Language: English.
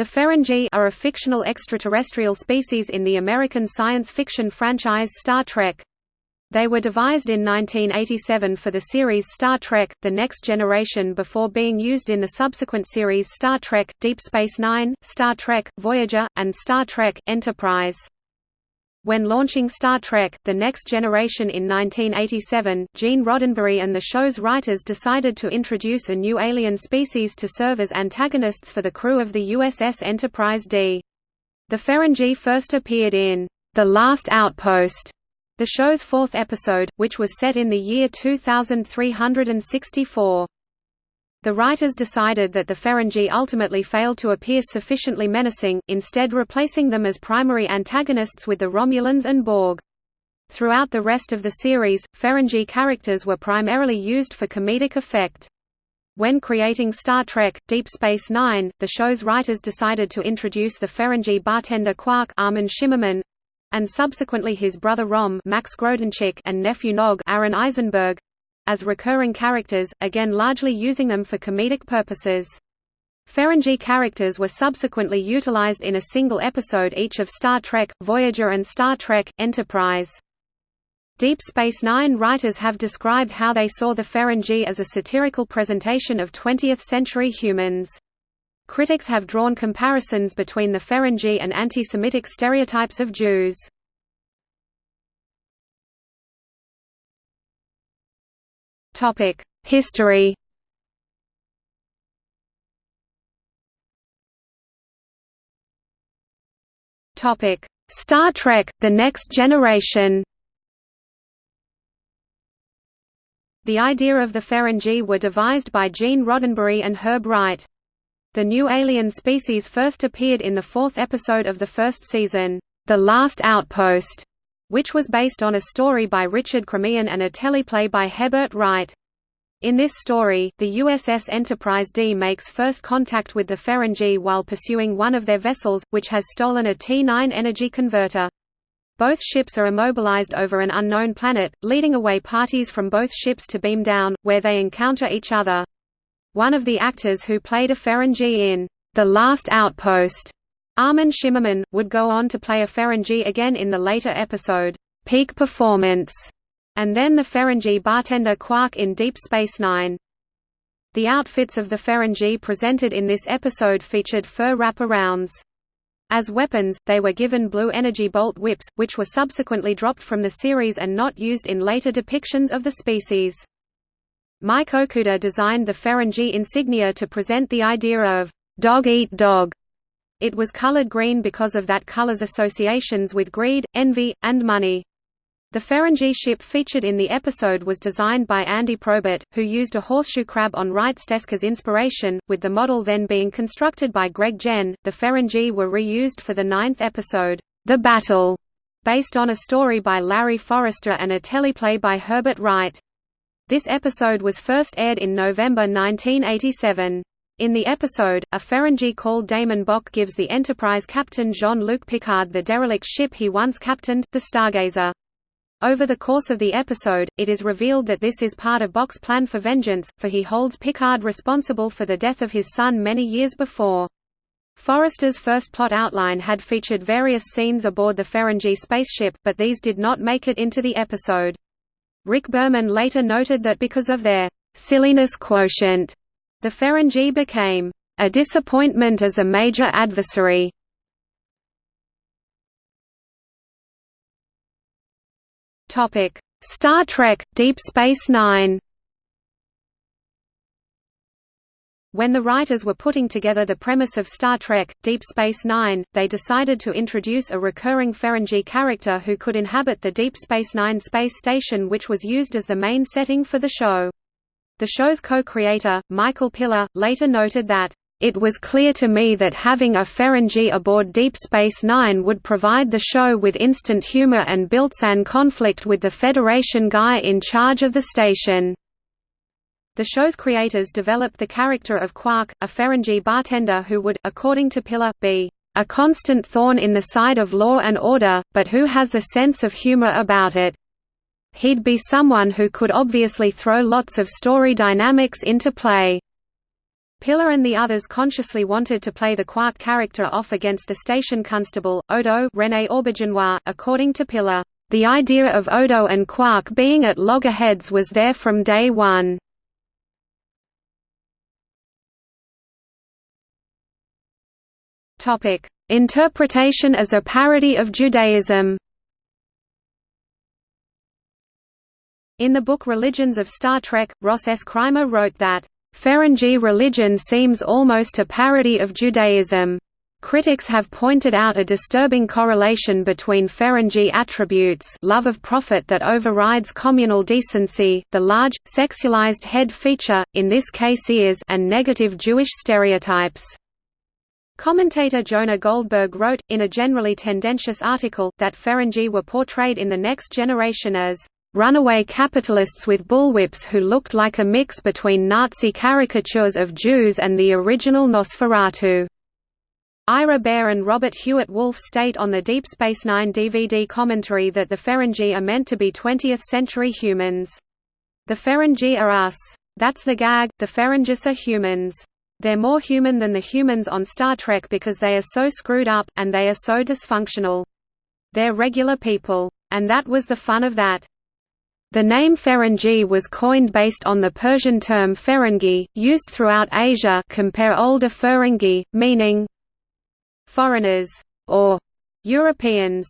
The Ferengi are a fictional extraterrestrial species in the American science fiction franchise Star Trek. They were devised in 1987 for the series Star Trek, The Next Generation before being used in the subsequent series Star Trek, Deep Space Nine, Star Trek, Voyager, and Star Trek, Enterprise. When launching Star Trek, The Next Generation in 1987, Gene Roddenberry and the show's writers decided to introduce a new alien species to serve as antagonists for the crew of the USS Enterprise D. The Ferengi first appeared in The Last Outpost, the show's fourth episode, which was set in the year 2364. The writers decided that the Ferengi ultimately failed to appear sufficiently menacing, instead replacing them as primary antagonists with the Romulans and Borg. Throughout the rest of the series, Ferengi characters were primarily used for comedic effect. When creating Star Trek, Deep Space Nine, the show's writers decided to introduce the Ferengi bartender Quark Armin Shimerman, and subsequently his brother Rom Max and nephew Nog Aron Eisenberg, as recurring characters, again largely using them for comedic purposes. Ferengi characters were subsequently utilized in a single episode each of Star Trek, Voyager and Star Trek, Enterprise. Deep Space Nine writers have described how they saw the Ferengi as a satirical presentation of 20th-century humans. Critics have drawn comparisons between the Ferengi and anti-Semitic stereotypes of Jews. Topic: History. Topic: Star Trek: The Next Generation. The idea of the Ferengi were devised by Gene Roddenberry and Herb Wright. The new alien species first appeared in the fourth episode of the first season, The Last Outpost, which was based on a story by Richard Krzemien and a teleplay by Herbert Wright. In this story, the USS Enterprise D makes first contact with the Ferengi while pursuing one of their vessels, which has stolen a T-9 energy converter. Both ships are immobilized over an unknown planet, leading away parties from both ships to beam down, where they encounter each other. One of the actors who played a Ferengi in The Last Outpost Armin Shimerman, would go on to play a Ferengi again in the later episode, Peak Performance, and then the Ferengi bartender Quark in Deep Space Nine. The outfits of the Ferengi presented in this episode featured fur wraparounds. As weapons, they were given blue energy bolt whips, which were subsequently dropped from the series and not used in later depictions of the species. Mike Okuda designed the Ferengi insignia to present the idea of dog eat dog it was colored green because of that color's associations with greed, envy, and money. The Ferengi ship featured in the episode was designed by Andy Probert, who used a horseshoe crab on Wright's desk as inspiration, with the model then being constructed by Greg Jein. The Ferengi were reused for the ninth episode, The Battle, based on a story by Larry Forrester and a teleplay by Herbert Wright. This episode was first aired in November 1987. In the episode, a Ferengi called DaiMon Bok gives the Enterprise captain Jean-Luc Picard the derelict ship he once captained, the Stargazer. Over the course of the episode, it is revealed that this is part of Bock's plan for vengeance, for he holds Picard responsible for the death of his son many years before. Forrester's first plot outline had featured various scenes aboard the Ferengi spaceship, but these did not make it into the episode. Rick Berman later noted that because of their silliness quotient, the Ferengi became a disappointment as a major adversary. Topic: Star Trek: Deep Space Nine. When the writers were putting together the premise of Star Trek, Deep Space Nine, they decided to introduce a recurring Ferengi character who could inhabit the Deep Space Nine space station which was used as the main setting for the show. The show's co-creator, Michael Piller, later noted that, "...it was clear to me that having a Ferengi aboard Deep Space Nine would provide the show with instant humor and built-in conflict with the Federation guy in charge of the station." The show's creators developed the character of Quark, a Ferengi bartender who would, according to Piller, be a constant thorn in the side of law and order, but who has a sense of humor about it. He'd be someone who could obviously throw lots of story dynamics into play. Piller and the others consciously wanted to play the Quark character off against the station constable, Odo René Auberjonois, according to Piller, The idea of Odo and Quark being at loggerheads was there from day one. Interpretation as a parody of Judaism In the book Religions of Star Trek, Ross S. Kraemer wrote that Ferengi religion seems almost a parody of Judaism. Critics have pointed out a disturbing correlation between Ferengi attributes love of profit that overrides communal decency, the large, sexualized head feature, in this case ears and negative Jewish stereotypes. Commentator Jonah Goldberg wrote, in a generally tendentious article, that Ferengi were portrayed in The Next Generation as runaway capitalists with bullwhips who looked like a mix between Nazi caricatures of Jews and the original Nosferatu. Ira Behr and Robert Hewitt Wolfe state on the Deep Space Nine DVD commentary that the Ferengi are meant to be 20th-century humans. The Ferengi are us. That's the gag, the Ferengis are humans. They're more human than the humans on Star Trek because they are so screwed up, and they are so dysfunctional. They're regular people. And that was the fun of that. The name Ferengi was coined based on the Persian term Ferengi, used throughout Asia compare older Ferengi, meaning foreigners or Europeans.